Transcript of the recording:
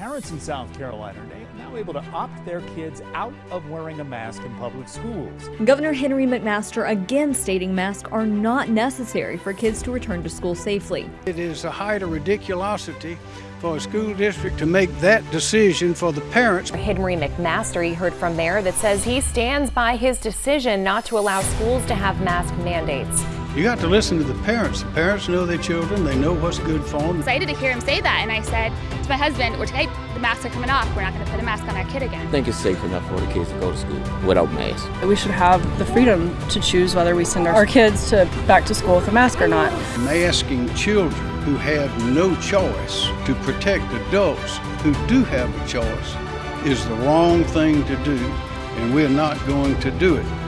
parents in South Carolina are now able to opt their kids out of wearing a mask in public schools. Governor Henry McMaster again stating masks are not necessary for kids to return to school safely. It is a height of ridiculosity for a school district to make that decision for the parents. Henry McMaster, he heard from there that says he stands by his decision not to allow schools to have mask mandates. You got to listen to the parents. The parents know their children. They know what's good for them. Excited to hear him say that, and I said to my husband, "We're okay. The masks are coming off. We're not going to put a mask on our kid again." I think it's safe enough for the kids to go to school without masks. We should have the freedom to choose whether we send our kids to back to school with a mask or not. Masking children who have no choice to protect adults who do have a choice is the wrong thing to do, and we're not going to do it.